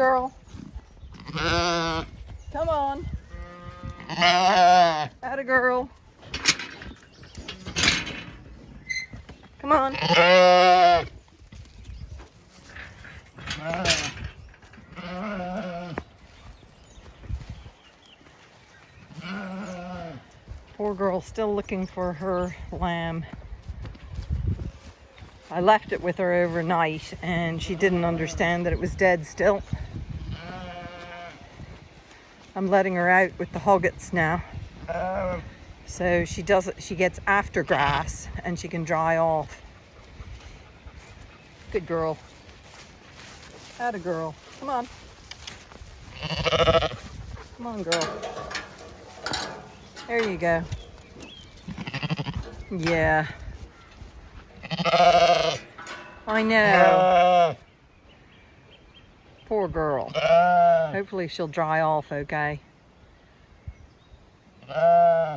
on, girl. Come on. Atta girl. Come on. Poor girl still looking for her lamb. I left it with her overnight and she didn't understand that it was dead still. I'm letting her out with the hoggets now. Oh. So she does she gets after grass and she can dry off. Good girl. Atta girl. Come on. Come on, girl. There you go. Yeah. I know. Poor girl. Ah. Hopefully she'll dry off okay. Uh.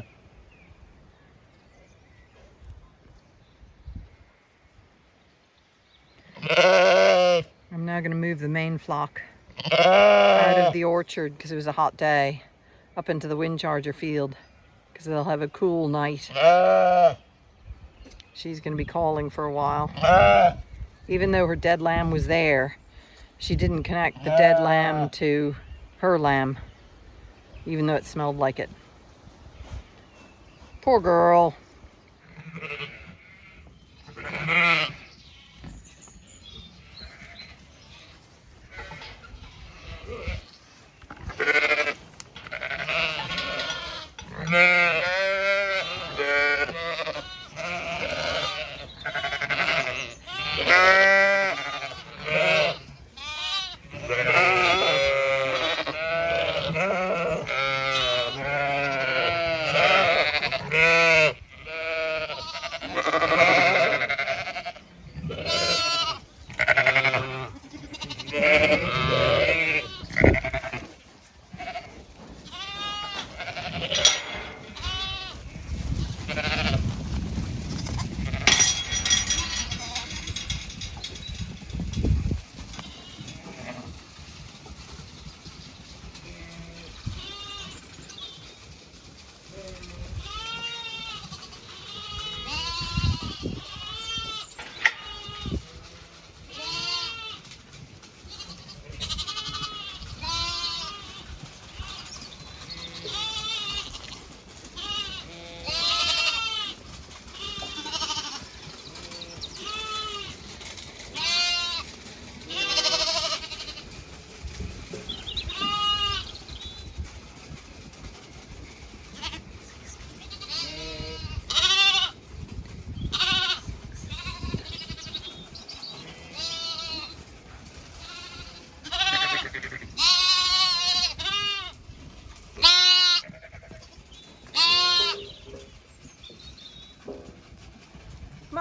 I'm now going to move the main flock uh. out of the orchard because it was a hot day up into the wind charger field because they'll have a cool night. Uh. She's going to be calling for a while. Even though her dead lamb was there, she didn't connect the dead ah. lamb to her lamb, even though it smelled like it. Poor girl. Ha ha!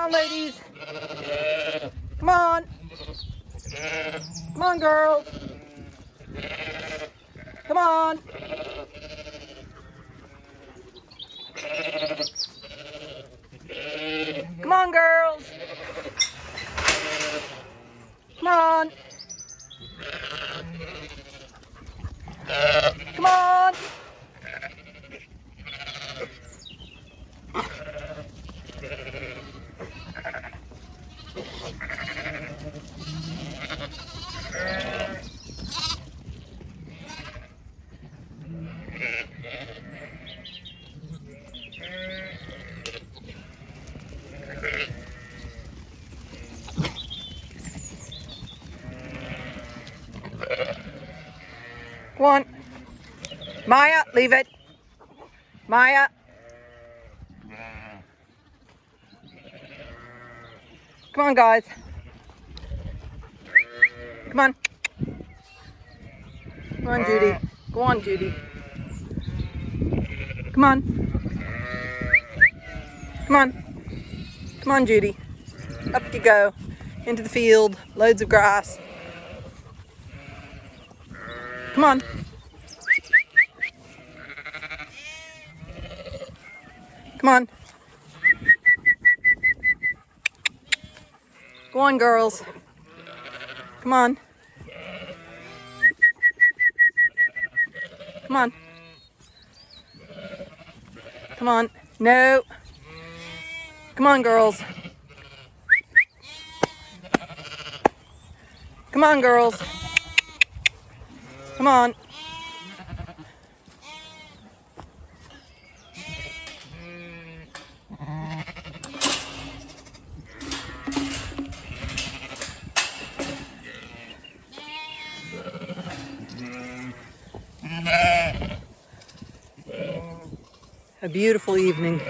On, ladies. Come on. Come on, girls. Come on. Come on, girls. Come on. Come on. Go on. Maya, leave it. Maya. Come on, guys. Come on. Come on, Judy. Go on, Judy. Come on. Come on. Come on, Judy. Up you go. Into the field. Loads of grass. Come on. Come on. Go on, girls. Come on. Come on. Come on. No. Come on, girls. Come on, girls. Come on. A beautiful evening.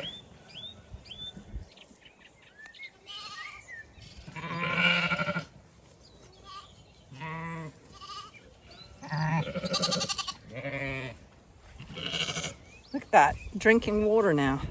Look at that, drinking water now.